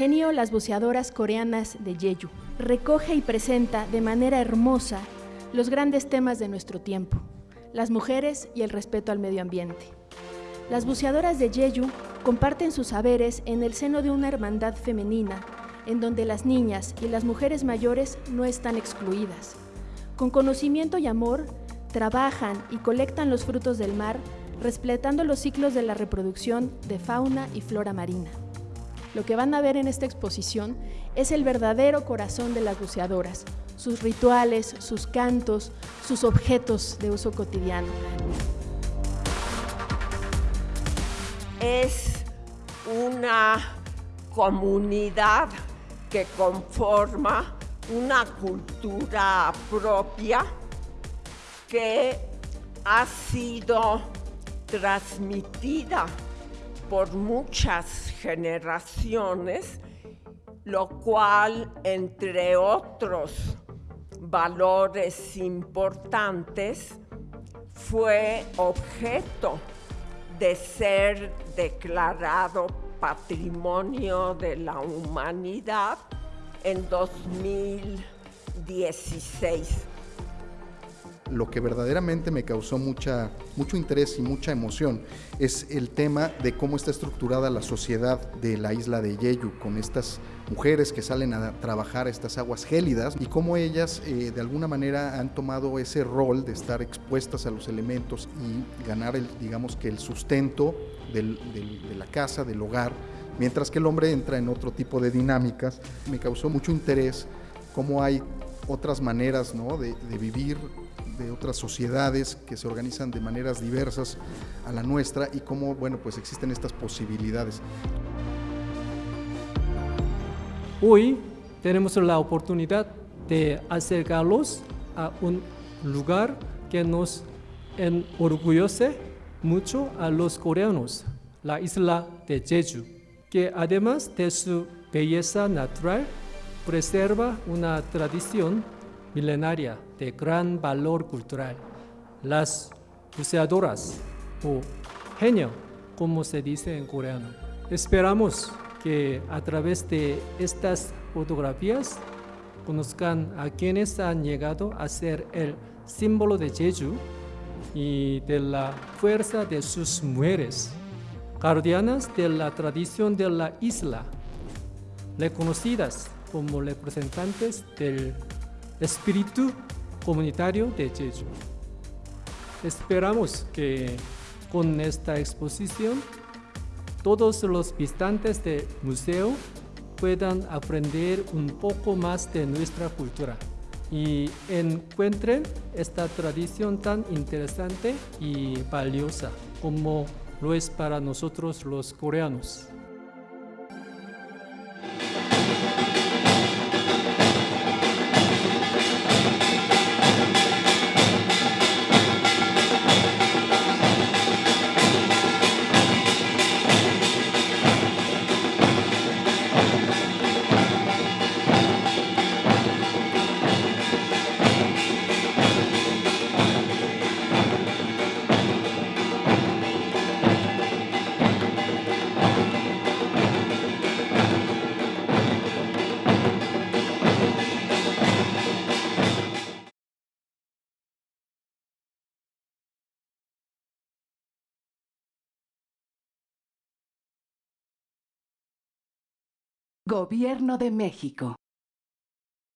Premio Las Buceadoras Coreanas de Jeju recoge y presenta de manera hermosa los grandes temas de nuestro tiempo, las mujeres y el respeto al medio ambiente. Las buceadoras de Jeju comparten sus saberes en el seno de una hermandad femenina, en donde las niñas y las mujeres mayores no están excluidas. Con conocimiento y amor, trabajan y colectan los frutos del mar, respetando los ciclos de la reproducción de fauna y flora marina. Lo que van a ver en esta exposición es el verdadero corazón de las buceadoras, sus rituales, sus cantos, sus objetos de uso cotidiano. Es una comunidad que conforma una cultura propia que ha sido transmitida por muchas generaciones, lo cual, entre otros valores importantes, fue objeto de ser declarado Patrimonio de la Humanidad en 2016 lo que verdaderamente me causó mucha, mucho interés y mucha emoción es el tema de cómo está estructurada la sociedad de la isla de Yeyu, con estas mujeres que salen a trabajar estas aguas gélidas y cómo ellas eh, de alguna manera han tomado ese rol de estar expuestas a los elementos y ganar, el, digamos que el sustento de la casa, del hogar, mientras que el hombre entra en otro tipo de dinámicas. Me causó mucho interés cómo hay otras maneras de, de vivir de otras sociedades que se organizan de maneras diversas a la nuestra y cómo, bueno, pues existen estas posibilidades. Hoy tenemos la oportunidad de acercarlos a un lugar que nos enorgullece mucho a los coreanos, la isla de Jeju, que además de su belleza natural, preserva una tradición milenaria de gran valor cultural. Las buceadoras o genio, como se dice en coreano. Esperamos que a través de estas fotografías conozcan a quienes han llegado a ser el símbolo de Jeju y de la fuerza de sus mujeres, guardianas de la tradición de la isla, reconocidas como representantes del espíritu comunitario de Jeju. Esperamos que con esta exposición todos los visitantes del museo puedan aprender un poco más de nuestra cultura y encuentren esta tradición tan interesante y valiosa como lo es para nosotros los coreanos. Gobierno de México.